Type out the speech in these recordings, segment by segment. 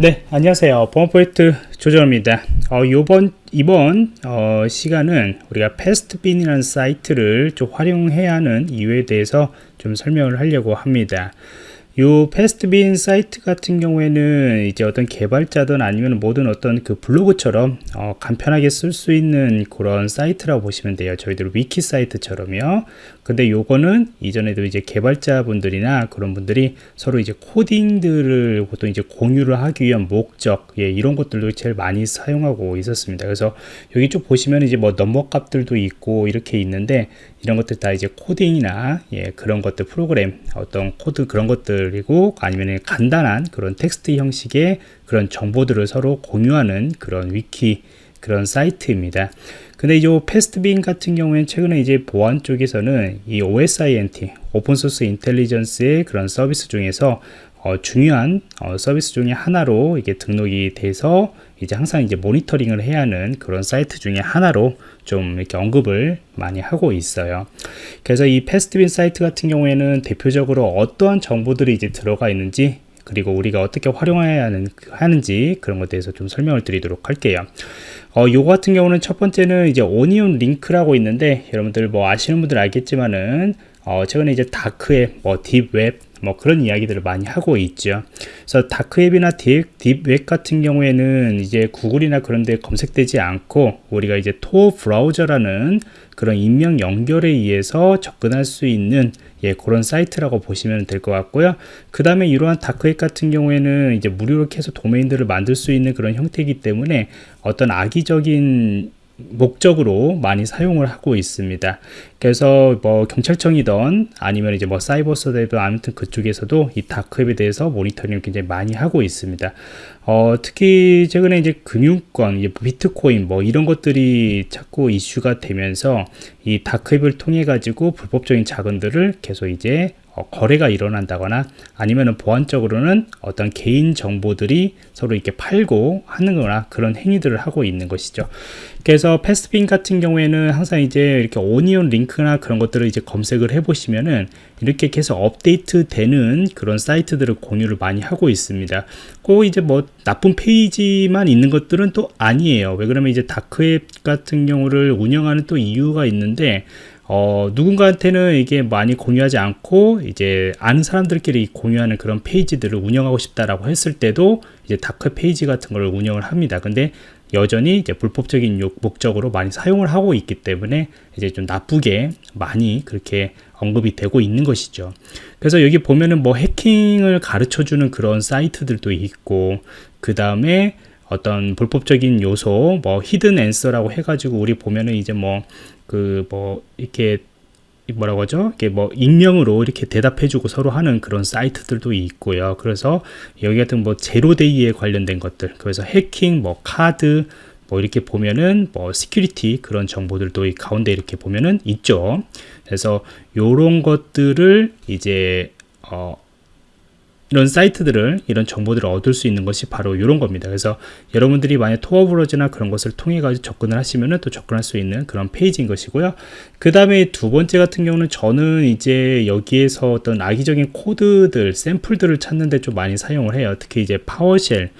네, 안녕하세요. 보안 프로젝트 조정입니다. 어, 요번, 이번, 어, 시간은 우리가 Pastebin이라는 사이트를 좀 활용해야 하는 이유에 대해서 좀 설명을 하려고 합니다. 요 Pastebin 사이트 같은 경우에는 이제 어떤 개발자든 아니면 모든 어떤 그 블로그처럼 어, 간편하게 쓸 수 있는 그런 사이트라고 보시면 돼요. 저희들 위키 사이트처럼요. 근데 요거는 이전에도 이제 개발자분들이나 그런 분들이 서로 이제 코딩들을 보통 이제 공유를 하기 위한 목적 예, 이런 것들도 제일 많이 사용하고 있었습니다. 그래서 여기 쭉 보시면 이제 뭐 넘버 값들도 있고 이렇게 있는데 이런 것들 다 이제 코딩이나 예, 그런 것들 프로그램 어떤 코드 그런 것들 이고 아니면 간단한 그런 텍스트 형식의 그런 정보들을 서로 공유하는 그런 위키 그런 사이트입니다. 근데 이 Pastebin 같은 경우에는 최근에 이제 보안 쪽에서는 이 OSINT open source intelligence의 그런 서비스 중에서 어, 중요한 어, 서비스 중에 하나로 이게 등록이 돼서 이제 항상 이제 모니터링을 해야 하는 그런 사이트 중에 하나로 좀 이렇게 언급을 많이 하고 있어요. 그래서 이 Pastebin 사이트 같은 경우에는 대표적으로 어떠한 정보들이 이제 들어가 있는지 그리고 우리가 어떻게 활용해야 하는, 하는지 그런 것에 대해서 좀 설명을 드리도록 할게요. 어, 요거 같은 경우는 첫 번째는 이제 onion 링크라고 있는데 여러분들 뭐 아시는 분들 알겠지만은 어, 최근에 이제 dark web, 뭐 deep web, 뭐 그런 이야기들을 많이 하고 있죠. 그래서 dark web이나 deep, deep web 같은 경우에는 이제 구글이나 그런 데 검색되지 않고 우리가 이제 Tor 브라우저라는 그런 익명 연결에 의해서 접근할 수 있는 예, 그런 사이트라고 보시면 될 것 같고요. 그 다음에 이러한 dark web 같은 경우에는 이제 무료로 계속 도메인들을 만들 수 있는 그런 형태이기 때문에 어떤 악의적인 목적으로 많이 사용을 하고 있습니다. 그래서 뭐 경찰청이던 아니면 이제 뭐 사이버수사대든 아무튼 그쪽에서도 이 dark web에 대해서 모니터링을 굉장히 많이 하고 있습니다. 어, 특히 최근에 이제 금융권, 이제 비트코인 뭐 이런 것들이 자꾸 이슈가 되면서 이 다크웹을 통해 가지고 불법적인 자금들을 계속 이제 어, 거래가 일어난다거나 아니면 보안적으로는 어떤 개인 정보들이 서로 이렇게 팔고 하는 거나 그런 행위들을 하고 있는 것이죠. 그래서 패스트빈 같은 경우에는 항상 이제 이렇게 오니온 링크나 그런 것들을 이제 검색을 해 보시면은 이렇게 계속 업데이트 되는 그런 사이트들을 공유를 많이 하고 있습니다. 꼭 이제 뭐 나쁜 페이지만 있는 것들은 또 아니에요. 왜 그러면 이제 dark web 같은 경우를 운영하는 또 이유가 있는데 어, 누군가한테는 이게 많이 공유하지 않고 이제 아는 사람들끼리 공유하는 그런 페이지들을 운영하고 싶다라고 했을 때도 이제 dark 페이지 같은 걸 운영을 합니다. 근데 여전히 이제 불법적인 목적으로 많이 사용을 하고 있기 때문에 이제 좀 나쁘게 많이 그렇게 언급이 되고 있는 것이죠. 그래서 여기 보면은 뭐 해킹을 가르쳐 주는 그런 사이트들도 있고 그 다음에 어떤 불법적인 요소 뭐 Hidden Answer라고 해가지고 우리 보면은 이제 뭐 그 뭐 이렇게 뭐라고 하죠? 이게 뭐 익명으로 이렇게 대답해주고 서로 하는 그런 사이트들도 있고요. 그래서 여기 같은 뭐 zero-day에 관련된 것들, 그래서 해킹, 뭐 카드, 뭐 이렇게 보면은 뭐 security 그런 정보들도 이 가운데 이렇게 보면은 있죠. 그래서 요런 것들을 이제 어 이런 사이트들을 이런 정보들을 얻을 수 있는 것이 바로 이런 겁니다. 그래서 여러분들이 만약 Tor 브라우저나 그런 것을 통해 가지고 접근을 하시면은 또 접근할 수 있는 그런 페이지인 것이고요. 그 다음에 두 번째 같은 경우는 저는 이제 여기에서 어떤 악의적인 코드들 샘플들을 찾는데 좀 많이 사용을 해요. 특히 이제 PowerShell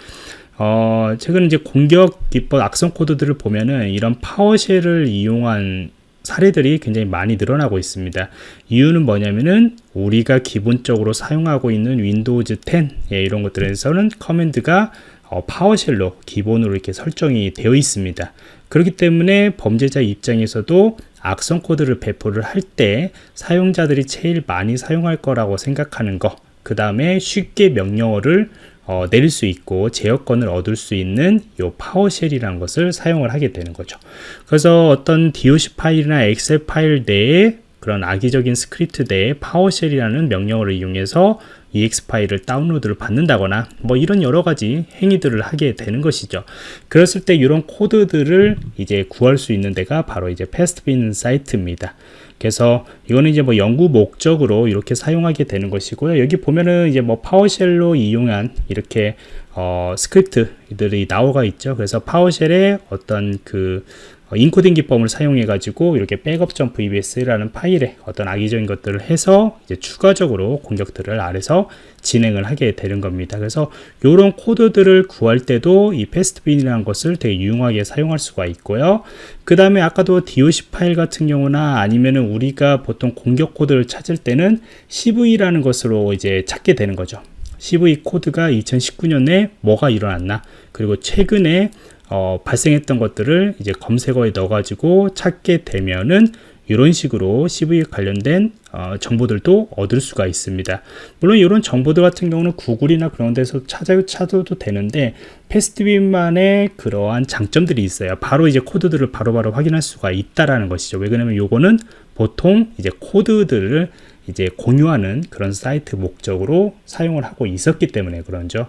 어, 최근 이제 공격 기법 악성 코드들을 보면은 이런 PowerShell을 이용한 사례들이 굉장히 많이 늘어나고 있습니다. 이유는 뭐냐면은 우리가 기본적으로 사용하고 있는 Windows 10 예, 이런 것들에서는 command가 어, PowerShell로 기본으로 이렇게 설정이 되어 있습니다. 그렇기 때문에 범죄자 입장에서도 악성 코드를 배포를 할 때 사용자들이 제일 많이 사용할 거라고 생각하는 거, 그 다음에 쉽게 명령어를 어, 내릴 수 있고 제어권을 얻을 수 있는 이 PowerShell이라는 것을 사용을 하게 되는 거죠. 그래서 어떤 DOC 파일이나 엑셀 파일 내에 그런 악의적인 스크립트 내에 PowerShell이라는 명령어를 이용해서 EXE 파일을 다운로드를 받는다거나 뭐 이런 여러 가지 행위들을 하게 되는 것이죠. 그랬을 때 이런 코드들을 이제 구할 수 있는 데가 바로 이제 Pastebin 사이트입니다. 그래서 이거는 이제 뭐 연구 목적으로 이렇게 사용하게 되는 것이고요. 여기 보면은 이제 뭐 PowerShell로 이용한 이렇게 어, 스크립트들이 나와 있죠. 그래서 PowerShell의 어떤 그 어, 인코딩 기법을 사용해 가지고 이렇게 백업 점 VBS라는 파일에 어떤 악의적인 것들을 해서 이제 추가적으로 공격들을 아래서 진행을 하게 되는 겁니다. 그래서 이런 코드들을 구할 때도 이 Pastebin이라는 것을 되게 유용하게 사용할 수가 있고요. 그 다음에 아까도 DOC 파일 같은 경우나 아니면은 우리가 보통 공격 코드를 찾을 때는 CV라는 것으로 이제 찾게 되는 거죠. CV 코드가 2019년에 뭐가 일어났나 그리고 최근에 어, 발생했던 것들을 이제 검색어에 넣어가지고 찾게 되면은 이런 식으로 CV 관련된 어, 정보들도 얻을 수가 있습니다. 물론 이런 정보들 같은 경우는 구글이나 그런 데서 찾아, 찾아도 되는데 패스트빈만의 그러한 장점들이 있어요. 바로 이제 코드들을 바로바로 바로 확인할 수가 있다라는 것이죠. 왜 그러냐면 요거는 보통 이제 코드들을 이제 공유하는 그런 사이트 목적으로 사용을 하고 있었기 때문에 그런죠.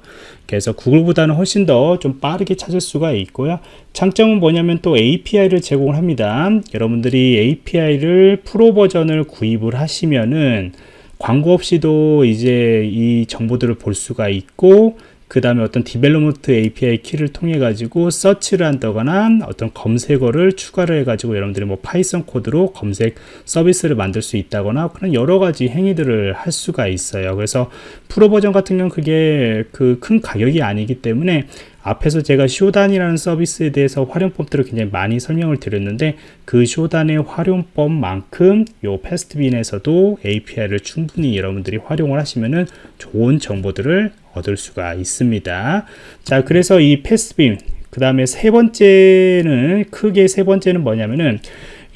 그래서 구글보다는 훨씬 더 좀 빠르게 찾을 수가 있고요. 장점은 뭐냐면 또 API를 제공을 합니다. 여러분들이 API를 프로 버전을 구입을 하시면은 광고 없이도 이제 이 정보들을 볼 수가 있고 그 다음에 어떤 development API 키를 통해 가지고 서치를 한다거나 어떤 검색어를 추가를 해 가지고 여러분들이 뭐 Python 코드로 검색 서비스를 만들 수 있다거나 그런 여러 가지 행위들을 할 수가 있어요. 그래서 프로 버전 같은 경우는 그게 그 큰 가격이 아니기 때문에 앞에서 제가 Shodan이라는 서비스에 대해서 활용법들을 굉장히 많이 설명을 드렸는데 그 Shodan의 활용법만큼 요 Pastebin에서도 API를 충분히 여러분들이 활용을 하시면은 좋은 정보들을 얻을 수가 있습니다. 자, 그래서 이 Pastebin 그 다음에 세 번째는 크게 세 번째는 뭐냐면은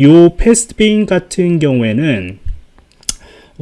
요 Pastebin 같은 경우에는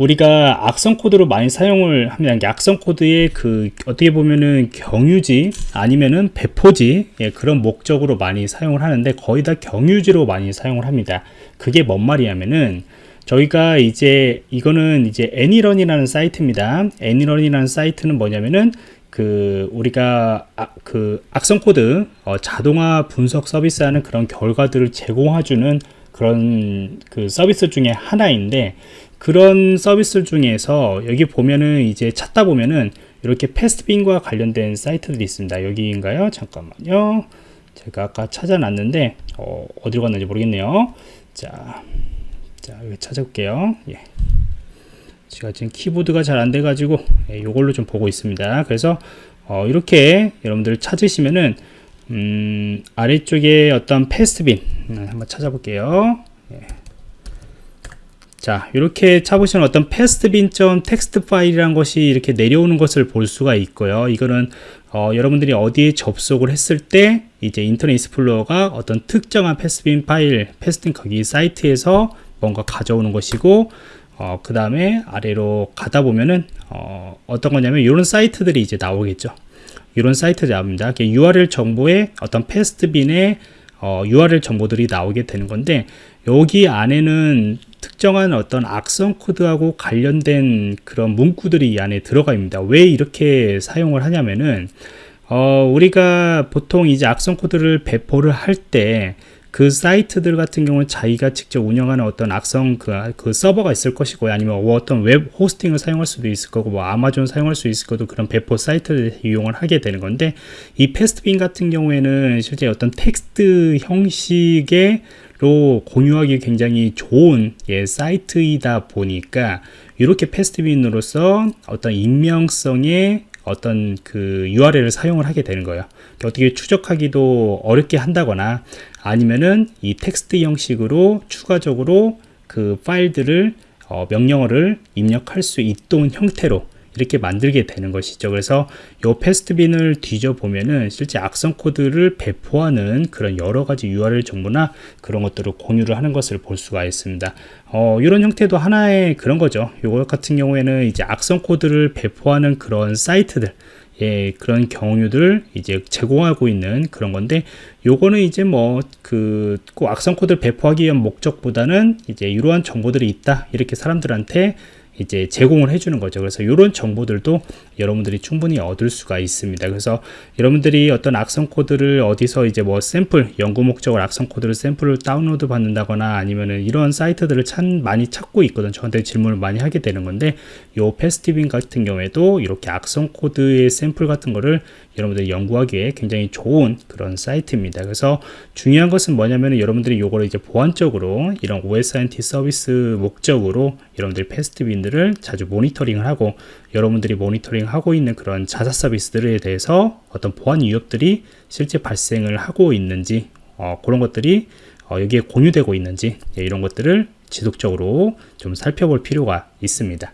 우리가 악성 코드로 많이 사용을 합니다. 악성 코드의 그 어떻게 보면은 경유지 아니면은 배포지 예, 그런 목적으로 많이 사용을 하는데 거의 다 경유지로 많이 사용을 합니다. 그게 뭔 말이냐면은 저희가 이제 이거는 이제 ANY.RUN이라는 사이트입니다. ANY.RUN이라는 사이트는 뭐냐면은 그 우리가 아, 그 악성 코드 어, 자동화 분석 서비스하는 그런 결과들을 제공해주는 그런 그 서비스 중에 하나인데 그런 서비스 중에서 여기 보면은 이제 찾다 보면은 이렇게 패스트빈과 관련된 사이트들이 있습니다. 여기인가요? 잠깐만요. 제가 아까 찾아놨는데 어, 디로 갔는지 모르겠네요. 자, 자 여기 찾아볼게요. 예. 제가 지금 키보드가 잘 안 돼가지고 예, 이걸로 좀 보고 있습니다. 그래서 어, 이렇게 여러분들 찾으시면은 음, 아래쪽에 어떤 Pastebin 음, 한번 찾아볼게요. 예. 자 이렇게 찾으시면 어떤 Pastebin.점 텍스트 파일이라는 것이 이렇게 내려오는 것을 볼 수가 있고요. 이거는 어, 여러분들이 어디에 접속을 했을 때 이제 Internet Explorer가 어떤 특정한 Pastebin 파일 Pastebin 거기 사이트에서 뭔가 가져오는 것이고 어, 그 다음에 아래로 가다 보면은 어, 어떤 거냐면 이런 사이트들이 이제 나오겠죠. 이런 사이트 나옵니다. URL 정보에 어떤 Pastebin의 어, URL 정보들이 나오게 되는 건데 여기 안에는 특정한 어떤 악성 코드하고 관련된 그런 문구들이 이 안에 들어가 있습니다. 왜 이렇게 사용을 하냐면은 어, 우리가 보통 이제 악성 코드를 배포를 할때 그 사이트들 같은 경우는 자기가 직접 운영하는 어떤 악성 그, 그 서버가 있을 것이고 아니면 뭐 어떤 웹 호스팅을 사용할 수도 있을 거고 뭐 아마존 사용할 수 있을 거도 그런 배포 사이트를 이용을 하게 되는 건데 이 Pastebin 같은 경우에는 실제 어떤 텍스트 형식의 로 공유하기 굉장히 좋은 예, 사이트이다 보니까 이렇게 Pastebin으로서 어떤 익명성의 어떤 그 URL을 사용을 하게 되는 거예요. 어떻게 추적하기도 어렵게 한다거나 아니면은 이 텍스트 형식으로 추가적으로 그 파일들을 어, 명령어를 입력할 수 있던 형태로 이렇게 만들게 되는 것이죠. 그래서 이 패스트빈을 뒤져 보면은 실제 악성 코드를 배포하는 그런 여러 가지 URL 정보나 그런 것들을 공유를 하는 것을 볼 수가 있습니다. 어, 이런 형태도 하나의 그런 거죠. 이거 같은 경우에는 이제 악성 코드를 배포하는 그런 사이트들 예, 그런 경우들을 이제 제공하고 있는 그런 건데 요거는 이제 뭐 그 꼭 악성 코드를 배포하기 위한 목적보다는 이제 이러한 정보들이 있다 이렇게 사람들한테 이제 제공을 해주는 거죠. 그래서 이런 정보들도 여러분들이 충분히 얻을 수가 있습니다. 그래서 여러분들이 어떤 악성 코드를 어디서 이제 뭐 샘플 연구 목적으로 악성 코드를 샘플을 다운로드 받는다거나 아니면은 이런 사이트들을 참 많이 찾고 있거든. 저한테 질문을 많이 하게 되는 건데 요 Pastebin 같은 경우에도 이렇게 악성 코드의 샘플 같은 거를 여러분들이 연구하기에 굉장히 좋은 그런 사이트입니다. 그래서 중요한 것은 뭐냐면 여러분들이 요거를 이제 보안적으로 이런 OSINT 서비스 목적으로 여러분들이 Pastebin들을 자주 모니터링을 하고 여러분들이 모니터링 하고 있는 그런 자사 서비스들에 대해서 어떤 보안 위협들이 실제 발생을 하고 있는지 어, 그런 것들이 어, 여기에 공유되고 있는지 예, 이런 것들을 지속적으로 좀 살펴볼 필요가 있습니다.